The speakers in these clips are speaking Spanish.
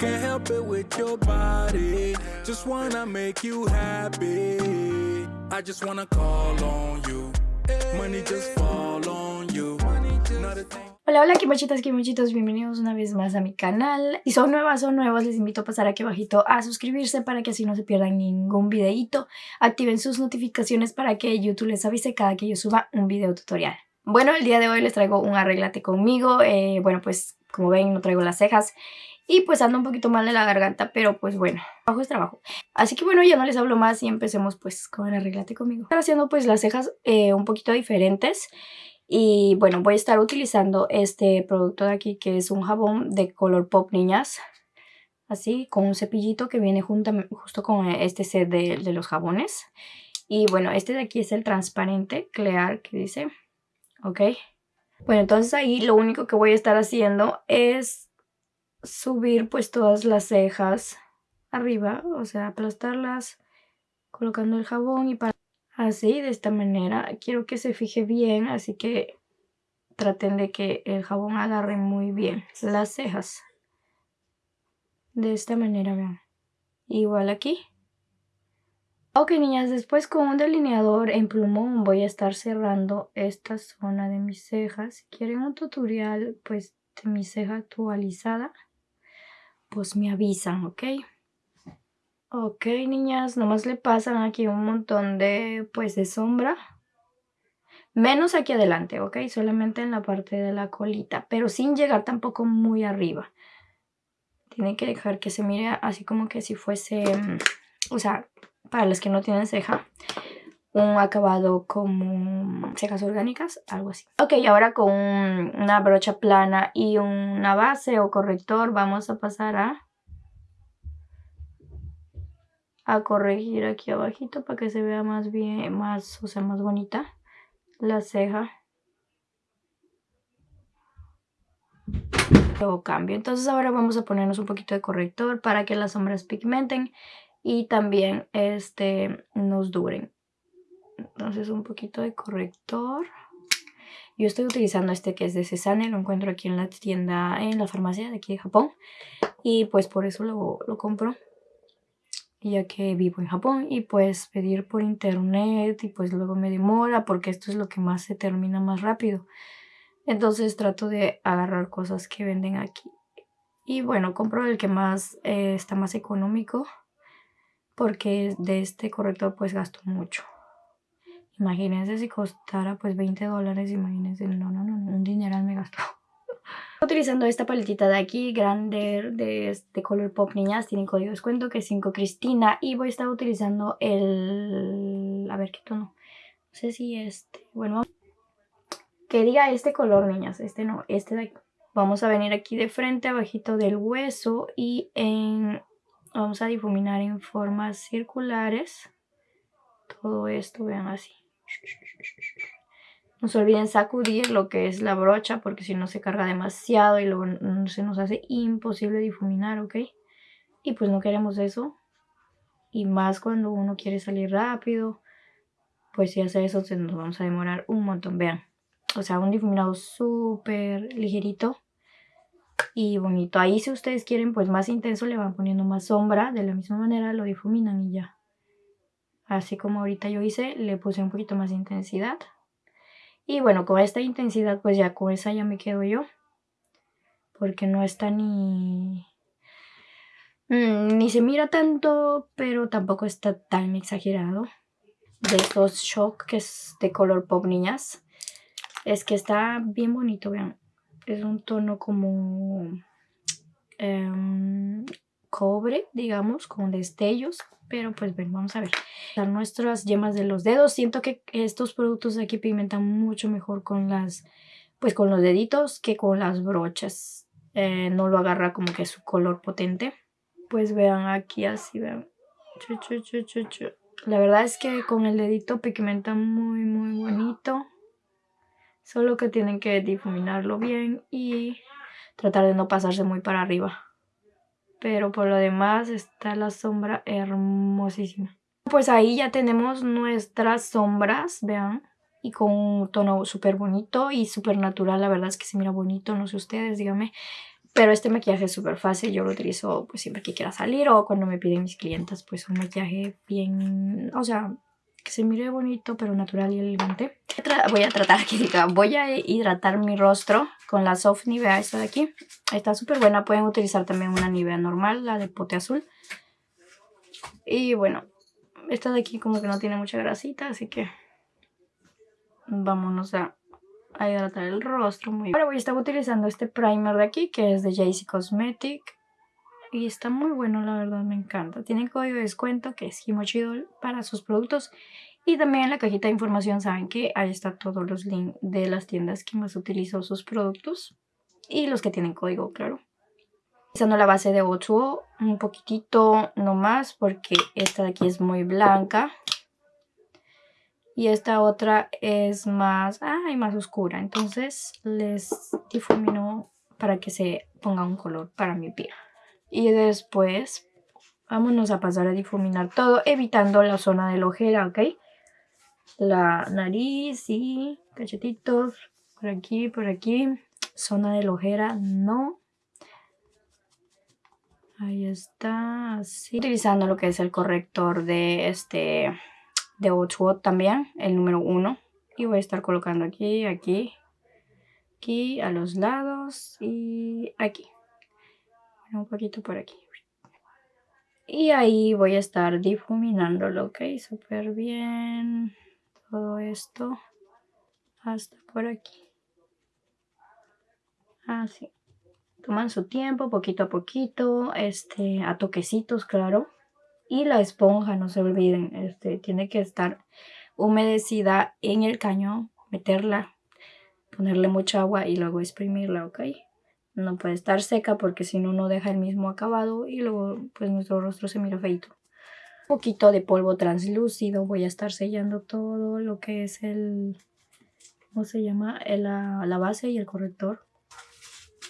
Can't help it with your body. Just wanna make you happy. I just wanna call on you. Money just fall on you. Not a thing. Hola, hola, kimochitas, kimochitos, bienvenidos una vez más a mi canal. Si son nuevas o nuevos, les invito a pasar aquí abajito a suscribirse para que así no se pierdan ningún videíto. Activen sus notificaciones para que YouTube les avise cada que yo suba un video tutorial. Bueno, el día de hoy les traigo un arreglate conmigo. Eh, bueno, pues como ven, no traigo las cejas. Y pues ando un poquito mal de la garganta, pero pues bueno, trabajo es trabajo. Así que bueno, ya no les hablo más y empecemos pues con arreglate conmigo. Estoy haciendo pues las cejas eh, un poquito diferentes. Y bueno, voy a estar utilizando este producto de aquí que es un jabón de color pop niñas. Así, con un cepillito que viene junto, justo con este set de, de los jabones. Y bueno, este de aquí es el transparente, Clear, que dice. Ok. Bueno, entonces ahí lo único que voy a estar haciendo es subir pues todas las cejas arriba. O sea, aplastarlas, colocando el jabón y para así, de esta manera. Quiero que se fije bien, así que traten de que el jabón agarre muy bien las cejas. De esta manera, vean. Igual aquí. Ok, niñas, después con un delineador en plumón voy a estar cerrando esta zona de mis cejas. Si quieren un tutorial, pues, de mi ceja actualizada, pues me avisan, ¿ok? Ok, niñas, nomás le pasan aquí un montón de, pues, de sombra. Menos aquí adelante, ¿ok? Solamente en la parte de la colita, pero sin llegar tampoco muy arriba. Tienen que dejar que se mire así como que si fuese, mm, o sea, para los que no tienen ceja, un acabado como cejas orgánicas, algo así. Ok, ahora con una brocha plana y una base o corrector vamos a pasar a a corregir aquí abajito para que se vea más bien, más, o sea, más bonita la ceja. Luego cambio. Entonces ahora vamos a ponernos un poquito de corrector para que las sombras pigmenten y también este, nos duren. Entonces un poquito de corrector. Yo estoy utilizando este que es de Cesane, lo encuentro aquí en la tienda, en la farmacia de aquí de Japón. Y pues por eso lo, lo compro ya que vivo en Japón y pues pedir por internet y pues luego me demora porque esto es lo que más se termina más rápido. Entonces trato de agarrar cosas que venden aquí. Y bueno, compro el que más eh, está más económico porque de este corrector pues gasto mucho. Imagínense si costara pues 20 dólares, imagínense, no, no, no, un dineral me gasto utilizando esta paletita de aquí, grande de este color pop niñas, tienen código de descuento que es 5 Cristina y voy a estar utilizando el... a ver qué tono, no sé si este, bueno, que diga este color niñas, este no, este de aquí. Vamos a venir aquí de frente, abajito del hueso y en... vamos a difuminar en formas circulares todo esto, vean así. No se olviden sacudir lo que es la brocha porque si no se carga demasiado y luego se nos hace imposible difuminar, ¿ok? Y pues no queremos eso. Y más cuando uno quiere salir rápido, pues si hace eso nos vamos a demorar un montón. Vean, o sea, un difuminado súper ligerito y bonito. Ahí si ustedes quieren pues más intenso le van poniendo más sombra. De la misma manera lo difuminan y ya. Así como ahorita yo hice, le puse un poquito más de intensidad. Y bueno, con esta intensidad pues ya con esa ya me quedo yo. Porque no está ni... Mm, ni se mira tanto, pero tampoco está tan exagerado. De estos shock que es de color pop niñas. Es que está bien bonito, vean. Es un tono como... Em, cobre, digamos, con destellos. Pero pues ven, vamos a ver. Nuestras yemas de los dedos. Siento que estos productos aquí pigmentan mucho mejor con las, pues con los deditos que con las brochas. Eh, no lo agarra como que su color potente. Pues vean aquí así, vean. La verdad es que con el dedito pigmenta muy muy bonito. Solo que tienen que difuminarlo bien y tratar de no pasarse muy para arriba pero por lo demás está la sombra hermosísima. Pues ahí ya tenemos nuestras sombras, vean, y con un tono súper bonito y súper natural, la verdad es que se mira bonito, no sé ustedes, díganme. Pero este maquillaje es súper fácil, yo lo utilizo pues siempre que quiera salir o cuando me piden mis clientas pues un maquillaje bien, o sea, que se mire bonito pero natural y elegante. Voy a tratar aquí, voy a hidratar mi rostro con la Soft Nivea esta de aquí. Está súper buena, pueden utilizar también una Nivea normal, la de pote azul. Y bueno, esta de aquí como que no tiene mucha grasita, así que vámonos a, hidratar el rostro. Muy Ahora voy a estar utilizando este primer de aquí, que es de JC Cosmetic. Y está muy bueno, la verdad, me encanta. Tiene código de descuento que es Himochidol para sus productos. Y también en la cajita de información saben que ahí está todos los links de las tiendas que más utilizo sus productos. Y los que tienen código, claro. Utilizando la base de 8 un poquitito nomás porque esta de aquí es muy blanca. Y esta otra es más, ay, más oscura. Entonces les difumino para que se ponga un color para mi piel. Y después vámonos a pasar a difuminar todo, evitando la zona de la ojera, ¿ok? La nariz y cachetitos, por aquí, por aquí. Zona de la ojera, no. Ahí está, así. Utilizando lo que es el corrector de este de 8 también, el número 1. Y voy a estar colocando aquí, aquí, aquí, a los lados y aquí un poquito por aquí. Y ahí voy a estar difuminándolo, ok, súper bien. Todo esto hasta por aquí. Así. Toman su tiempo, poquito a poquito, este, a toquecitos, claro. Y la esponja, no se olviden, este, tiene que estar humedecida en el caño, meterla, ponerle mucha agua y luego exprimirla, ok. No puede estar seca porque si no, no deja el mismo acabado y luego pues nuestro rostro se mira feito. Un poquito de polvo translúcido. Voy a estar sellando todo lo que es el... ¿Cómo se llama? la, la base y el corrector.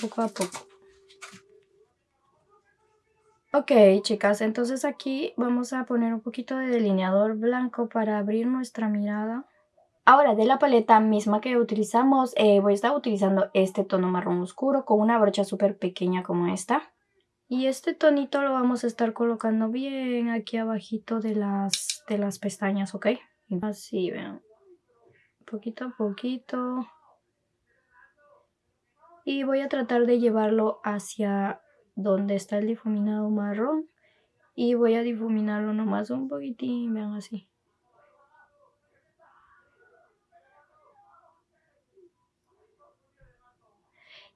Poco a poco. Ok, chicas, entonces aquí vamos a poner un poquito de delineador blanco para abrir nuestra mirada. Ahora de la paleta misma que utilizamos, eh, voy a estar utilizando este tono marrón oscuro con una brocha súper pequeña como esta. Y este tonito lo vamos a estar colocando bien aquí abajito de las, de las pestañas, ¿ok? Así, vean. Poquito a poquito. Y voy a tratar de llevarlo hacia donde está el difuminado marrón. Y voy a difuminarlo nomás un poquitín, vean así.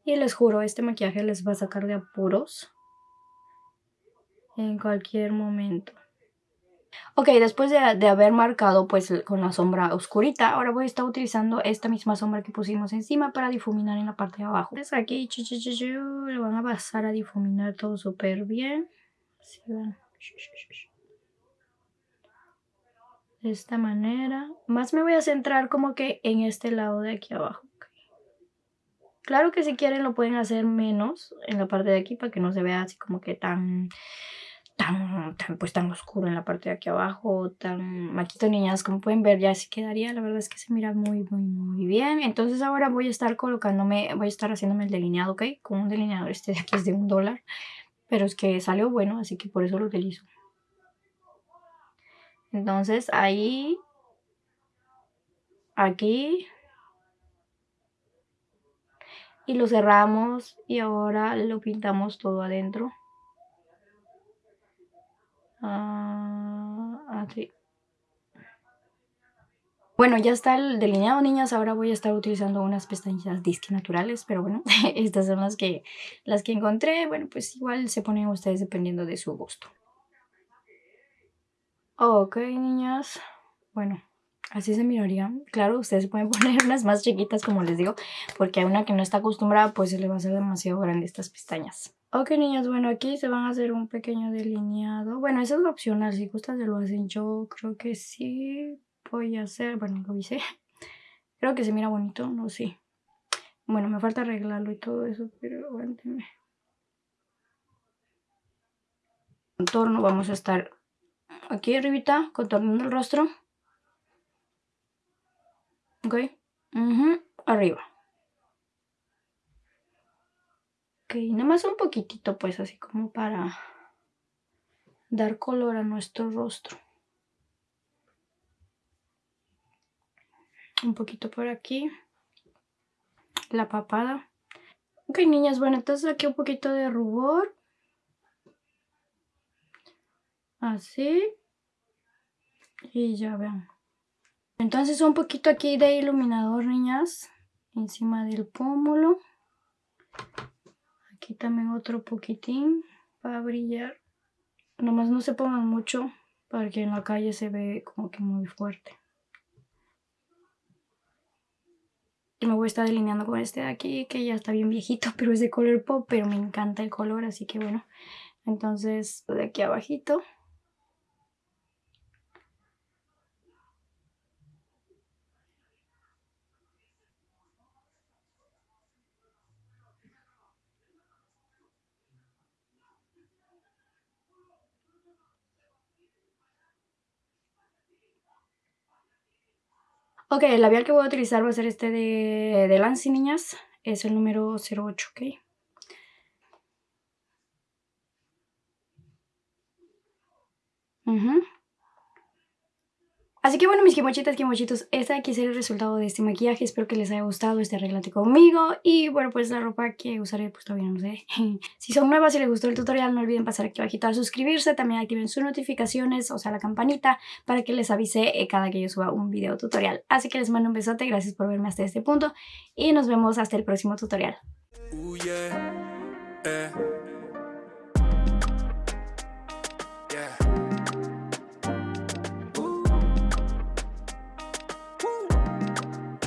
Y les juro, este maquillaje les va a sacar de apuros en cualquier momento. Ok, después de, haber marcado pues con la sombra oscurita, ahora voy a estar utilizando esta misma sombra que pusimos encima para difuminar en la parte de abajo. Entonces aquí le van a pasar a difuminar todo súper bien. De esta manera. Más me voy a centrar como que en este lado de aquí abajo. Claro que si quieren lo pueden hacer menos en la parte de aquí para que no se vea así como que tan tan, pues tan oscuro en la parte de aquí abajo, tan maquito niñas, como pueden ver ya así quedaría, la verdad es que se mira muy muy muy bien, entonces ahora voy a estar colocándome, voy a estar haciéndome el delineado, ok, con un delineador, este de aquí es de un dólar, pero es que salió bueno, así que por eso lo utilizo. Entonces ahí, aquí, y lo cerramos y ahora lo pintamos todo adentro. Ah, así. Bueno, ya está el delineado, niñas. Ahora voy a estar utilizando unas pestañas disque naturales, pero bueno, estas son las que, las que encontré. Bueno, pues igual se ponen ustedes dependiendo de su gusto. Ok, niñas. Bueno, Así se miraría. Claro, ustedes pueden poner unas más chiquitas, como les digo, porque a una que no está acostumbrada, pues se le va a hacer demasiado grande estas pestañas. Ok, niñas, bueno, aquí se van a hacer un pequeño delineado. Bueno, eso es opcional, si gustan se lo hacen. Yo creo que sí voy a hacer, bueno, lo hice. Creo que se mira bonito, no sé. Bueno, me falta arreglarlo y todo eso, pero aguántenme. Contorno, vamos a estar aquí arribita, contornando el rostro. Ok. Arriba. Ok, nada más un poquitito pues así como para dar color a nuestro rostro. Un poquito por aquí. La papada. Ok, niñas, bueno, entonces aquí un poquito de rubor. Así. Y ya vean. Entonces un poquito aquí de iluminador, niñas. Encima del pómulo. Aquí también otro poquitín para brillar. Nomás no se pongan mucho porque en la calle se ve como que muy fuerte. Y me voy a estar delineando con este de aquí que ya está bien viejito, pero es de color pop, pero me encanta el color, así que bueno. Entonces de aquí abajito. Ok, el labial que voy a utilizar va a ser este de, de Lancy, niñas. Es el número 08, ok. Uh Así que bueno, mis quimochitas, quimochitos, este aquí será el resultado de este maquillaje. Espero que les haya gustado este arreglate conmigo. Y bueno, pues la ropa que usaré, pues todavía no sé. si son nuevas y les gustó el tutorial, no olviden pasar aquí abajito a suscribirse. También activen sus notificaciones, o sea, la campanita, para que les avise eh, cada que yo suba un video tutorial. Así que les mando un besote, gracias por verme hasta este punto. Y nos vemos hasta el próximo tutorial. Eh.